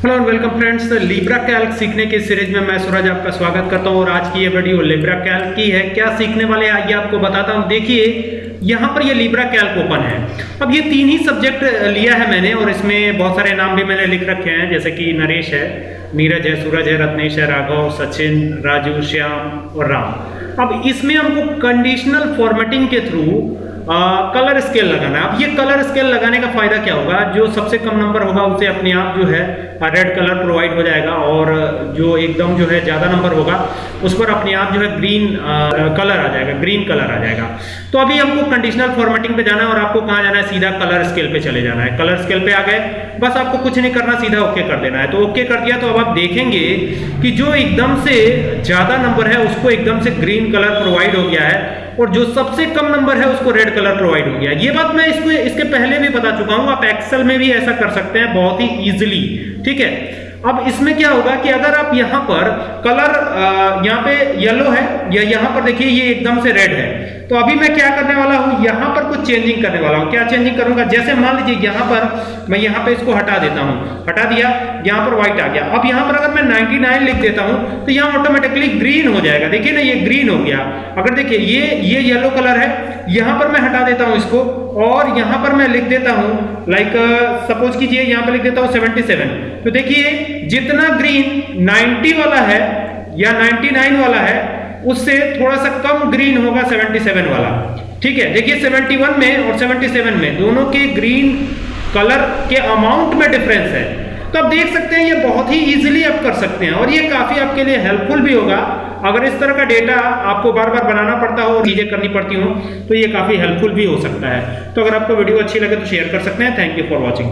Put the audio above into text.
Hello and welcome friends Libre Calc सीखने की series में मैं सूरज आपका स्वागत करता हूँ और आज की ये वीडियो लिब्रा कैल्क की है। क्या सीखने वाले हैं? आइए आपको बताता हूँ। देखिए, यहाँ पर ये लिब्रा कैल्क ओपन है। अब ये तीन ही सब्जेक्ट लिया है मैंने और इसमें बहुत सारे नाम भी मैंने लिख रखे हैं, जैसे कि नरेश है, नीरज है, सूरज है, रत्नेश है, राघव, सचिन, राजू, श्याम और राम। अब इसमें हमको कंडीशनल फॉर्मेटिंग के थ्रू कलर स्केल लगाना अब ये कलर स्केल लगाने का फ़ायदा क्या होगा? जो सबसे कम नंबर होगा, उसे अपने आप जो है रेड कलर प्रोवाइड हो जाएगा और जो एकदम जो है, ज़्यादा नंबर होगा, उस पर अपने आप जो है ग्रीन कलर आ जाएगा ग्रीन कलर आ जाएगा। तो अभी हमको कंडीशनल फॉर्मेटिंग पे जाना है और आपको कहाँ जाना है? सीधा कलर स्केल पे चले जाना है। कलर स्केल पे आ गए। बस आपको कुछ नहीं करना, सीधा ओके कर देना है। तो ओके कर दिया तो अब आप देखेंगे कि जो एकदम से ज़्यादा नंबर है, उसको एकदम से ग्रीन कलर प्रोवाइड हो गया है। और जो सबसे कम नंबर है, उसको रेड कलर प्रोवाइड हो गया। ये बात मैं इसको, इसके पहले भी बता चुका हूँ, आप एक्सेल में भी ऐसा कर सकते हैं, बहुत ही इजीली ठीक है? अब इसमें क्या होगा कि अगर आप यहाँ पर कलर यहाँ पे येलो है, या यहाँ पर देखिए ये एकदम से रेड है तो अभी मैं क्या करने वाला हूँ? यहाँ पर कुछ चेंजिंग करने वाला हूँ। क्या चेंजिंग करूँगा? जैसे मान लीजिए यहाँ पर मैं यहाँ पे इसको हटा देता हूँ। हटा दिया, यहाँ पर व्हाइट आ गया। अब यहाँ पर अगर मैं 99 लिख देता हूँ तो यहाँ ऑटोमेटिकली ग्रीन हो जाएगा। देखिए ना, ये ग्रीन हो गया। अगर देखिए, ये ये येलो कलर है, यहाँ पर मैं हटा देता हूँ इसको, और यहाँ पर मैं लिख देता हूँ लाइक सपोज़ कीजिए, यहाँ पर लिख देता हूँ 77 तो देखिए जितना ग्रीन 90 वाला है या 99 वाला है, उससे थोड़ा सा कम ग्रीन होगा 77 वाला। ठीक है? देखिए 71 में और 77 में दोनों के ग्रीन कलर के अमाउंट में डिफरेंस है। तो आप देख सकते हैं, ये बहुत ही इजीली आप कर सकते हैं और ये काफ़ी आपके लिए हेल्पफुल भी होगा। अगर इस तरह का डेटा आपको बार बार बनाना पड़ता हो और चीज़ें करनी पड़ती हो तो ये काफ़ी हेल्पफुल भी हो सकता है। तो अगर आपको वीडियो अच्छी लगे तो शेयर कर सकते हैं। Thank you for watching